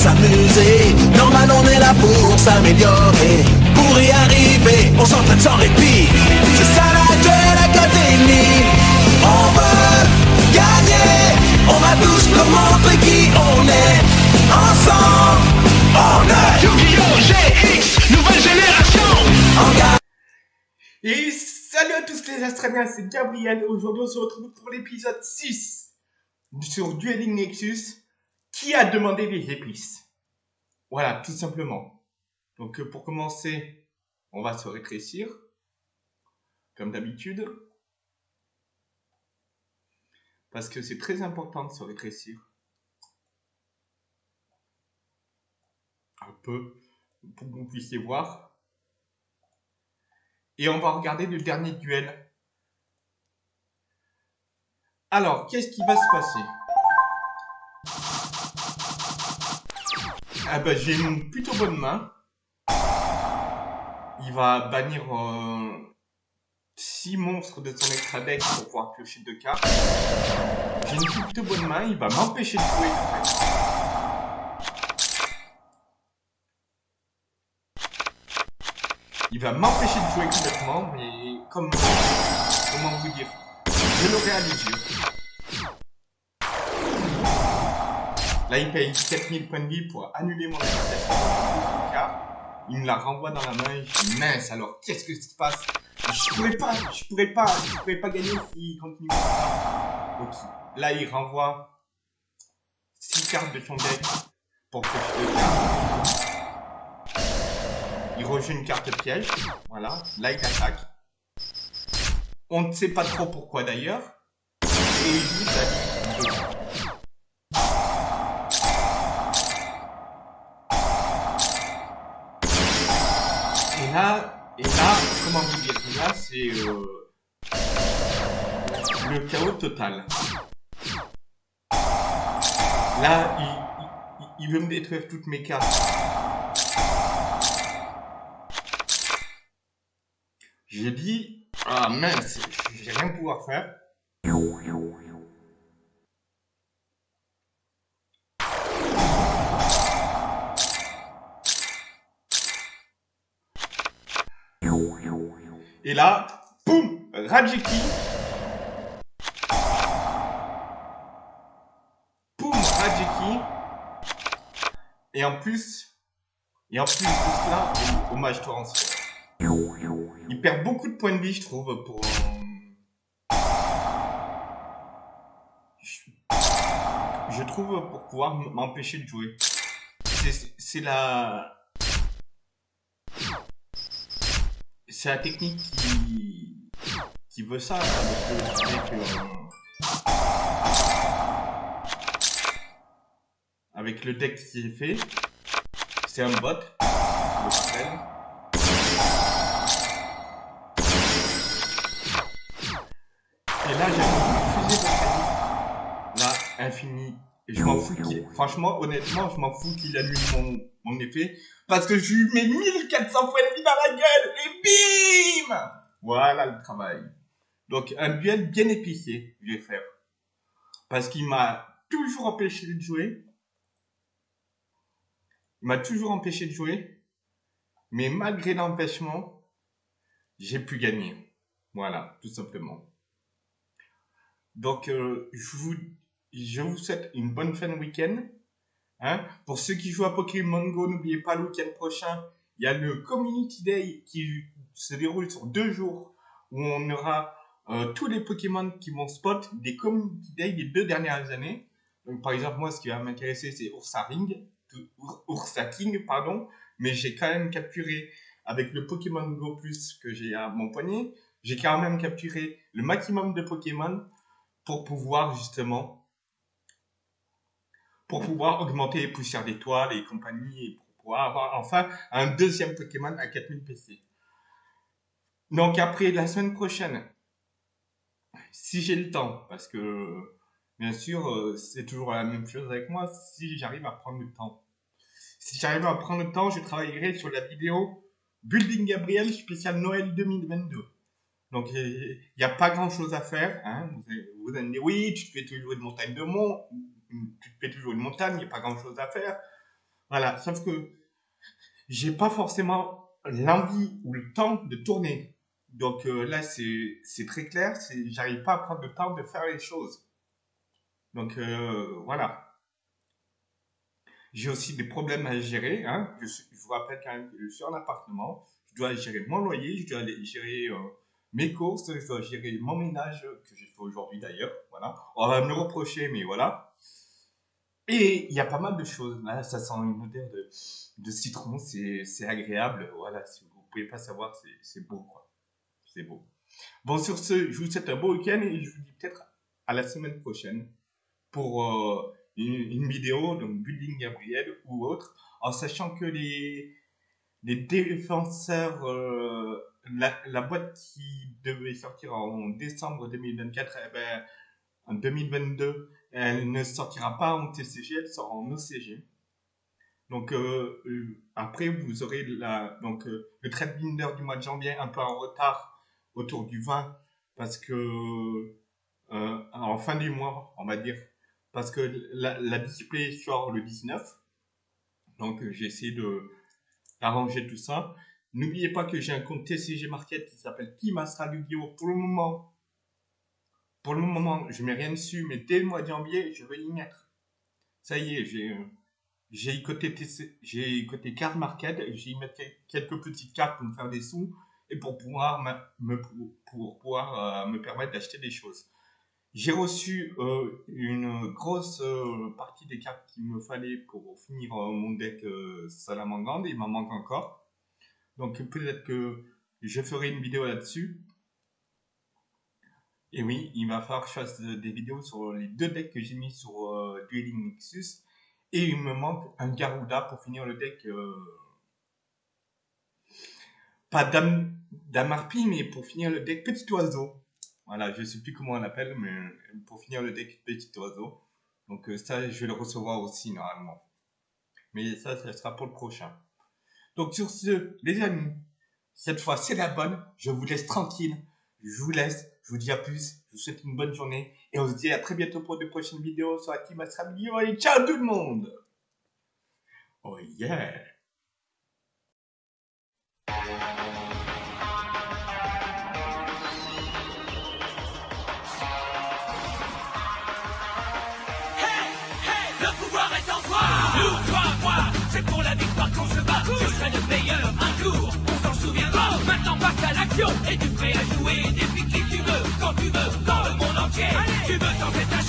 s'amuser. Normal, on est là pour s'améliorer. Pour y arriver, on s'entraîne sans répit. C'est ça la Duel Academy. On veut gagner. On va tous nous montrer qui on est. Ensemble, on est Yu-Gi-Oh! GX, nouvelle génération en gagne. Et salut à tous les Astraliens, c'est Gabriel. Aujourd'hui, on se retrouve pour l'épisode 6 sur Dueling Nexus. Qui a demandé les épices? Voilà, tout simplement. Donc, euh, pour commencer, on va se rétrécir, comme d'habitude. Parce que c'est très important de se rétrécir. Un peu, pour que vous puissiez voir. Et on va regarder le dernier duel. Alors, qu'est-ce qui va se passer? Ah bah j'ai une plutôt bonne main. Il va bannir 6 monstres de son extra deck pour pouvoir piocher 2 cartes. J'ai une plutôt bonne main, il va m'empêcher de jouer. Il va m'empêcher de jouer complètement, mais comme... Comment vous dire Je les yeux. Là, il paye 4000 points de vie pour annuler mon attaque. Il me la renvoie dans la main je dis mince, alors qu'est-ce que se passe Je pourrais pas, je pourrais pas, je pourrais pas gagner s'il continue. Donc là, il renvoie 6 cartes de son deck pour que je le garde. Il rejoue une carte piège. Voilà. Là, il attaque. On ne sait pas trop pourquoi d'ailleurs. Et il joue sa et là, comment vous dire Là, c'est euh, le chaos total. Là, il, veut me détruire toutes mes cartes. J'ai dit, ah mince, j'ai rien pouvoir faire. Et là, boum, Rajiki. Boum, Rajiki. Et en plus, et en plus de cela, hommage torrentiel. Il perd beaucoup de points de vie, je trouve, pour... euh, Je, trouve pour pouvoir m'empêcher de jouer. C'est la... C'est la technique qui... qui veut ça, avec le fait que... euh, Avec le deck qui est fait, c'est un bot, le. Et là, j'ai fusée de Là, infini. Et je m'en fous qu'il... Franchement, honnêtement, je m'en fous qu'il annule mon, mon effet. Parce que je lui mets 1400 points de vie dans la gueule. Et bim Voilà le travail. Donc, un duel bien épicé, je vais faire. Parce qu'il m'a toujours empêché de jouer. Il m'a toujours empêché de jouer. Mais malgré l'empêchement, j'ai pu gagner. Voilà, tout simplement. Donc, euh, je, vous, je vous souhaite une bonne fin de week-end. Hein. Pour ceux qui jouent à Pokémon Go, n'oubliez pas le week-end prochain, il y a le Community Day qui se déroule sur deux jours où on aura euh, tous les Pokémon qui vont spot des Community Day des deux dernières années. Par exemple, moi, ce qui va m'intéresser, c'est Ursa Ring, tout- Ur- Ursa King, pardon. Mais j'ai quand même capturé avec le Pokémon Go Plus que j'ai à mon poignet, j'ai quand même capturé le maximum de Pokémon pour pouvoir justement pour pouvoir augmenter les poussières d'étoiles et compagnie et pour pouvoir avoir enfin un deuxième Pokémon à 4000 PC. Donc après la semaine prochaine, si j'ai le temps, parce que bien sûr euh, c'est toujours la même chose avec moi, si j'arrive à prendre le temps. Si j'arrive à prendre le temps, je travaillerai sur la vidéo Building Gabriel spécial Noël 2022. Donc, il n'y a pas grand chose à faire. Hein. Vous, allez- me dire, oui, tu fais toujours une montagne de mont, tu te fais toujours une montagne, il n'y a pas grand chose à faire. Voilà, sauf que j'ai pas forcément l'envie ou le temps de tourner. Donc euh, là, c'est très clair, j'arrive pas à prendre le temps de faire les choses. Donc euh, voilà. J'ai aussi des problèmes à gérer. Hein. Je vous rappelle quand même que je suis en appartement. Je dois gérer mon loyer, je dois aller gérer euh, mes courses, je dois gérer mon ménage que j'ai fait aujourd'hui d'ailleurs. Voilà. On va me le reprocher, mais voilà. Et il y a pas mal de choses. Là, ça sent une odeur de, de citron, c'est agréable. Voilà, si vous pouvez pas savoir, c'est c'est beau, quoi. C'est beau. Bon, sur ce, je vous souhaite un beau week-end et je vous dis peut-être à la semaine prochaine pour euh, une, une vidéo, donc Building Gabriel ou autre, en sachant que les, les défenseurs, euh, la, la boîte qui devait sortir en décembre 2024, eh ben, en 2022, elle ne sortira pas en TCG, elle sort en OCG. Donc euh, euh, après, vous aurez la, donc, euh, le trade binder du mois de janvier un peu en retard autour du 20 parce que en fin du mois, on va dire, parce que la, la display sort le 19. Donc j'ai essayé de d'arranger tout ça. N'oubliez pas que j'ai un compte TCG Market qui s'appelle Team Astral Yu-Gi-Oh! Pour le moment, pour le moment, je mets rien dessus, mais dès le mois de janvier, je vais y mettre. Ça y est, j'ai euh, j'ai côté card market, j'ai y mettre quel- quelques petites cartes pour me faire des sous et pour pouvoir me, pour, pouvoir euh, me permettre d'acheter des choses. J'ai reçu euh, une grosse partie des cartes qu'il me fallait pour finir mon deck Salamangande. Il m'en manque encore. Donc peut-être que je ferai une vidéo là-dessus. Et oui, il va falloir que je fasse euh, des vidéos sur les deux decks que j'ai mis sur euh, Dueling Nexus. Et il me manque un Garuda pour finir le deck. euh, pas Dame, mais pour finir le deck Petit Oiseau. Voilà, je sais plus comment on l'appelle, mais pour finir le deck Petit Oiseau. Donc ça, je vais le recevoir aussi normalement. Mais ça, ça sera pour le prochain. Donc sur ce, les amis, cette fois c'est la bonne. Je vous laisse tranquille. Je vous laisse. Je vous dis à plus. Je vous souhaite une bonne journée. Et on se dit à très bientôt pour de prochaines vidéos sur team Astral Yu-Gi-Oh! Allez, ciao tout le monde Oh yeah Le pouvoir est en toi Nous, toi, c'est pour la victoire qu'on se bat Je serai le meilleur un jour, on s'en souviendra Maintenant passe à l'action, es-tu prêt à jouer Défie qui tu